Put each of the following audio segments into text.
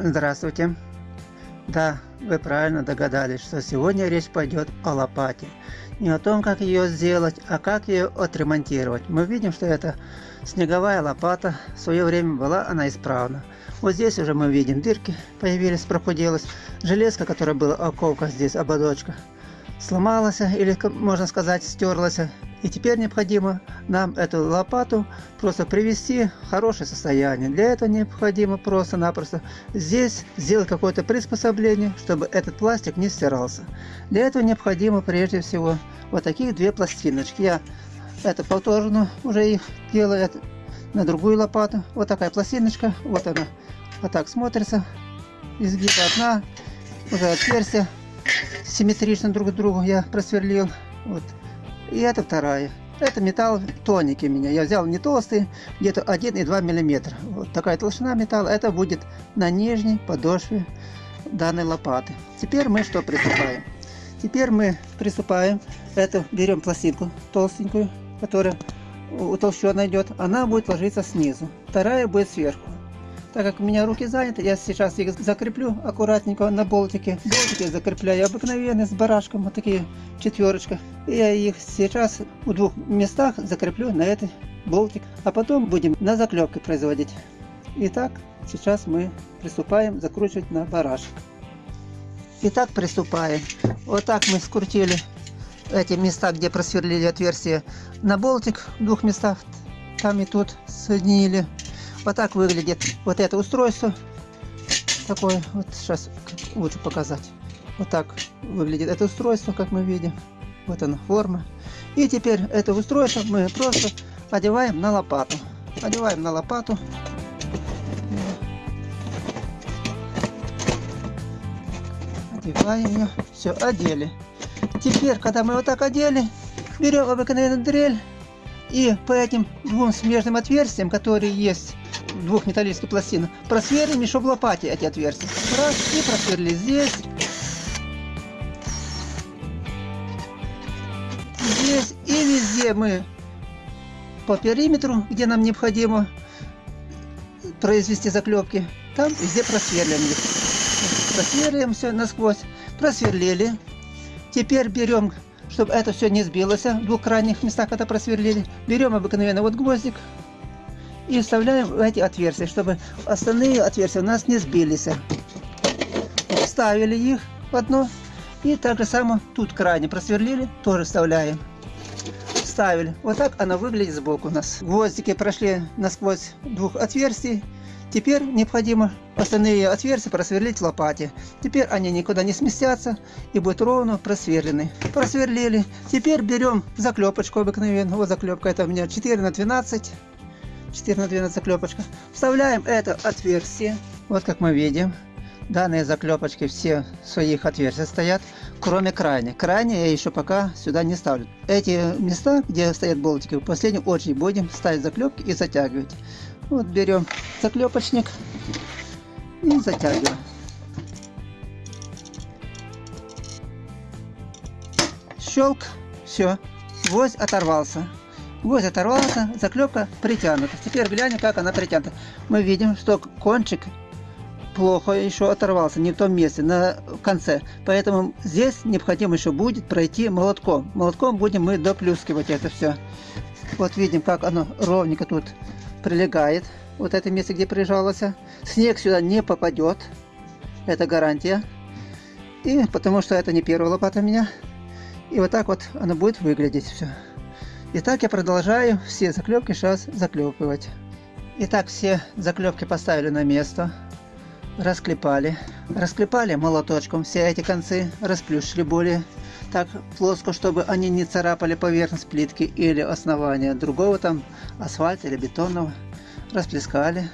Здравствуйте. Да, вы правильно догадались, что сегодня речь пойдет о лопате. Не о том, как ее сделать, а как ее отремонтировать. Мы видим, что это снеговая лопата. В свое время была она исправна. Вот здесь уже мы видим дырки появились, прохуделась. Железка, которая была оковка здесь, ободочка, сломалась или, можно сказать, стерлась. И теперь необходимо нам эту лопату просто привести в хорошее состояние. Для этого необходимо просто-напросто здесь сделать какое-то приспособление, чтобы этот пластик не стирался. Для этого необходимо прежде всего вот таких две пластиночки. Я это повторно уже их делаю на другую лопату. Вот такая пластиночка, вот она, вот так смотрится. Изгиб одна, уже отверстие симметрично друг к другу я просверлил. Вот и это вторая. Это металл тоники меня. Я взял не толстый, где-то 1,2 мм. Вот такая толщина металла. Это будет на нижней подошве данной лопаты. Теперь мы что приступаем? Теперь мы приступаем. Это берем пластинку толстенькую, которая утолщенная идет. Она будет ложиться снизу. Вторая будет сверху. Так как у меня руки заняты, я сейчас их закреплю аккуратненько на болтике. Болтики закрепляю обыкновенные с барашком, вот такие четверочка. И я их сейчас в двух местах закреплю на этот болтик. А потом будем на заклепке производить. Итак, сейчас мы приступаем закручивать на барашек. Итак, приступаем. Вот так мы скрутили эти места, где просверлили отверстие на болтик в двух местах. Там и тут соединили. Вот так выглядит вот это устройство. Такое, вот сейчас лучше показать. Вот так выглядит это устройство, как мы видим. Вот она форма. И теперь это устройство мы просто одеваем на лопату. Одеваем на лопату. Одеваем ее. Все, одели. Теперь, когда мы вот так одели, берем обыкновенную дрель и по этим двум смежным отверстиям, которые есть двух металлических пластин, просверлим еще в лопате эти отверстия. Раз, и просверли здесь. Здесь и везде мы по периметру, где нам необходимо произвести заклепки, там везде просверлим их. Просверлим все насквозь. Просверлили. Теперь берем, чтобы это все не сбилось, в двух крайних местах это просверлили. Берем обыкновенно вот гвоздик, и вставляем в эти отверстия, чтобы остальные отверстия у нас не сбились. Вставили их в одно. И так же само тут крайне просверлили, тоже вставляем. Вставили. Вот так она выглядит сбоку у нас. Гвоздики прошли насквозь двух отверстий. Теперь необходимо остальные отверстия просверлить в лопате. Теперь они никуда не сместятся и будут ровно просверлены. Просверлили. Теперь берем заклепочку обыкновенную. Вот заклепка это у меня 4 на 12 4 на 12 заклепочка. Вставляем это отверстие. Вот как мы видим. Данные заклепочки все в своих отверстиях стоят, кроме крайних. Крайние я еще пока сюда не ставлю. Эти места, где стоят болтики, в последнюю очередь будем ставить заклепки и затягивать. Вот берем заклепочник и затягиваем. Щелк, все, гвоздь оторвался. Гвоздь оторвался, заклепка притянута. Теперь глянем, как она притянута. Мы видим, что кончик плохо еще оторвался, не в том месте, на конце. Поэтому здесь необходимо еще будет пройти молотком. Молотком будем мы доплюскивать это все. Вот видим, как оно ровненько тут прилегает. Вот это место, где прижалось. Снег сюда не попадет. Это гарантия. И потому что это не первая лопата у меня. И вот так вот оно будет выглядеть все. Итак, я продолжаю все заклепки сейчас заклепывать. Итак, все заклепки поставили на место. Расклепали. Расклепали молоточком все эти концы, расплющили более так плоско, чтобы они не царапали поверхность плитки или основания другого там асфальта или бетонного. Расплескали.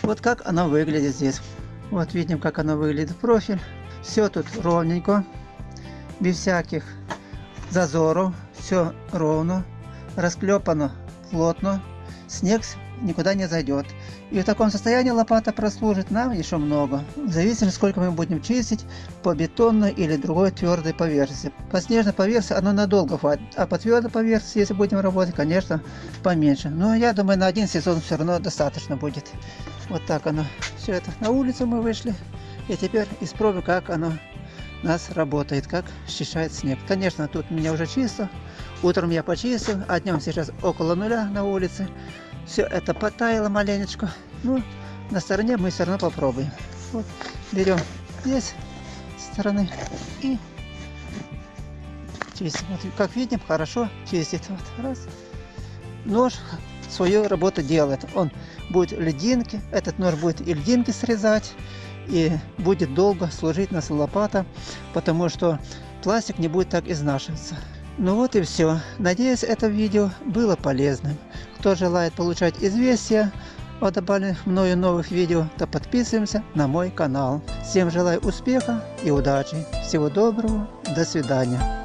Вот как оно выглядит здесь. Вот видим, как оно выглядит профиль. Все тут ровненько, без всяких зазоров, все ровно расклепано плотно, снег никуда не зайдет. И в таком состоянии лопата прослужит нам еще много, в зависимости сколько мы будем чистить по бетонной или другой твердой поверхности. По снежной поверхности оно надолго хватит, а по твердой поверхности, если будем работать, конечно, поменьше. Но я думаю, на один сезон все равно достаточно будет. Вот так оно. Все это на улицу мы вышли. И теперь испробуем, как оно у нас работает, как счищает снег. Конечно, тут у меня уже чисто. Утром я почистил, а днем сейчас около нуля на улице. Все это потаяло маленечко. Ну, на стороне мы все равно попробуем. Вот, берем здесь стороны и чистим. Вот, как видим, хорошо чистит. Вот, раз. Нож свою работу делает. Он будет льдинки, этот нож будет и льдинки срезать, и будет долго служить нас лопата, потому что пластик не будет так изнашиваться. Ну вот и все. Надеюсь, это видео было полезным. Кто желает получать известия о добавленных мною новых видео, то подписываемся на мой канал. Всем желаю успеха и удачи. Всего доброго. До свидания.